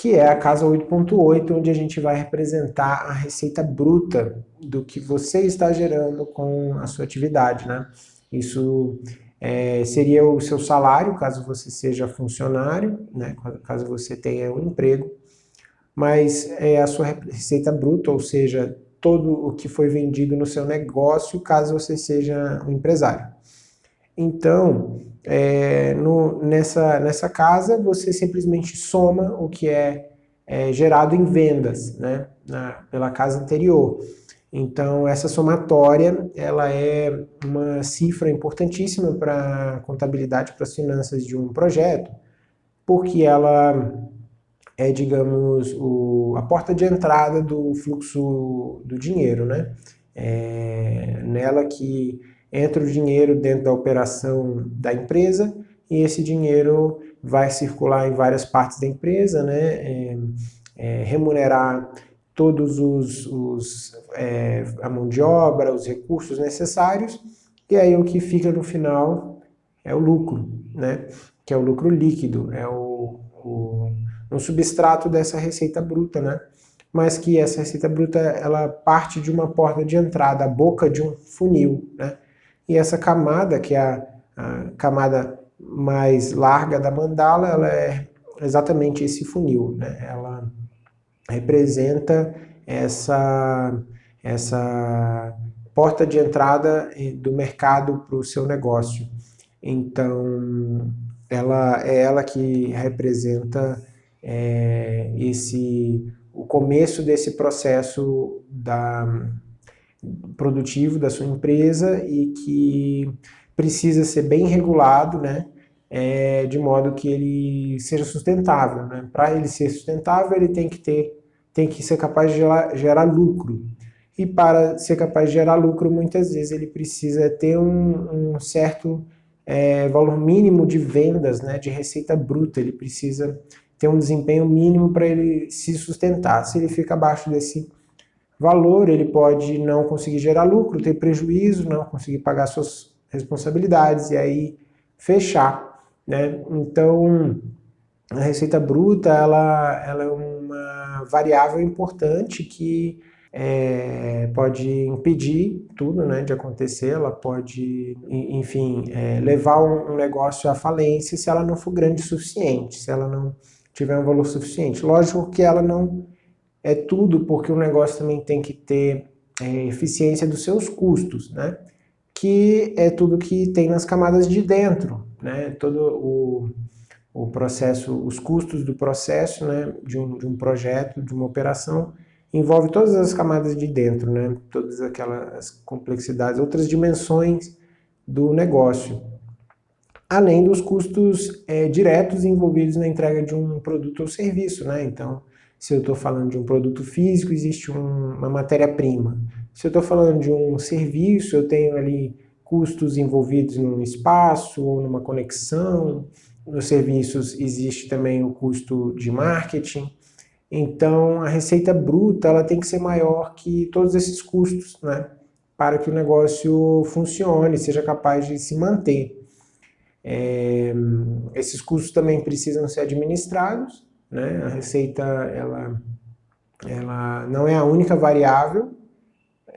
que é a casa 8.8, onde a gente vai representar a receita bruta do que você está gerando com a sua atividade, né? Isso é, seria o seu salário, caso você seja funcionário, né? caso você tenha um emprego, mas é a sua receita bruta, ou seja, todo o que foi vendido no seu negócio, caso você seja um empresário. Então, é, no, nessa, nessa casa, você simplesmente soma o que é, é gerado em vendas né, na, pela casa anterior. Então, essa somatória, ela é uma cifra importantíssima para a contabilidade, para as finanças de um projeto, porque ela é, digamos, o, a porta de entrada do fluxo do dinheiro, né? É nela que entra o dinheiro dentro da operação da empresa e esse dinheiro vai circular em várias partes da empresa, né? É, é, remunerar todos os, os é, a mão de obra, os recursos necessários e aí o que fica no final é o lucro, né? Que é o lucro líquido, é o, o um substrato dessa receita bruta, né? Mas que essa receita bruta, ela parte de uma porta de entrada, a boca de um funil, né? E essa camada, que é a, a camada mais larga da mandala, ela é exatamente esse funil, né? Ela representa essa, essa porta de entrada do mercado para o seu negócio. Então, ela é ela que representa é, esse, o começo desse processo da, produtivo da sua empresa e que precisa ser bem regulado, né? É, de modo que ele seja sustentável. Né? Para ele ser sustentável, ele tem que ter, tem que ser capaz de gerar, gerar, lucro. E para ser capaz de gerar lucro, muitas vezes ele precisa ter um, um certo é, valor mínimo de vendas, né, de receita bruta. Ele precisa ter um desempenho mínimo para ele se sustentar. Se ele fica abaixo desse valor, ele pode não conseguir gerar lucro, ter prejuízo, não conseguir pagar suas responsabilidades e aí fechar. Né? Então, a receita bruta ela, ela é uma variável importante que é, pode impedir tudo né, de acontecer, ela pode, enfim, é, levar um, um negócio à falência se ela não for grande o suficiente, se ela não tiver um valor suficiente. Lógico que ela não é tudo, porque o negócio também tem que ter é, eficiência dos seus custos, né? que é tudo que tem nas camadas de dentro, né? todo o, o processo, os custos do processo né? de, um, de um projeto, de uma operação, envolve todas as camadas de dentro, né? todas aquelas complexidades, outras dimensões do negócio além dos custos é, diretos envolvidos na entrega de um produto ou serviço. Né? Então, se eu estou falando de um produto físico, existe um, uma matéria-prima. Se eu estou falando de um serviço, eu tenho ali custos envolvidos num espaço ou numa conexão. Nos serviços existe também o custo de marketing. Então, a receita bruta ela tem que ser maior que todos esses custos, né? para que o negócio funcione, seja capaz de se manter. É, esses custos também precisam ser administrados, né? a receita ela, ela não é a única variável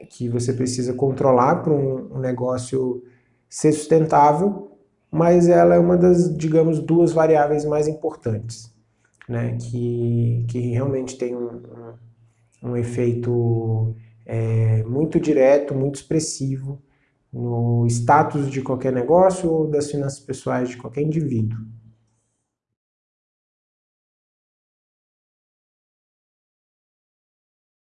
que você precisa controlar para um, negócio ser sustentável, mas ela é uma das, digamos, duas variáveis mais importantes, né? que, que realmente tem um, um, um efeito é, muito direto, muito expressivo no status de qualquer negócio ou das finanças pessoais de qualquer indivíduo.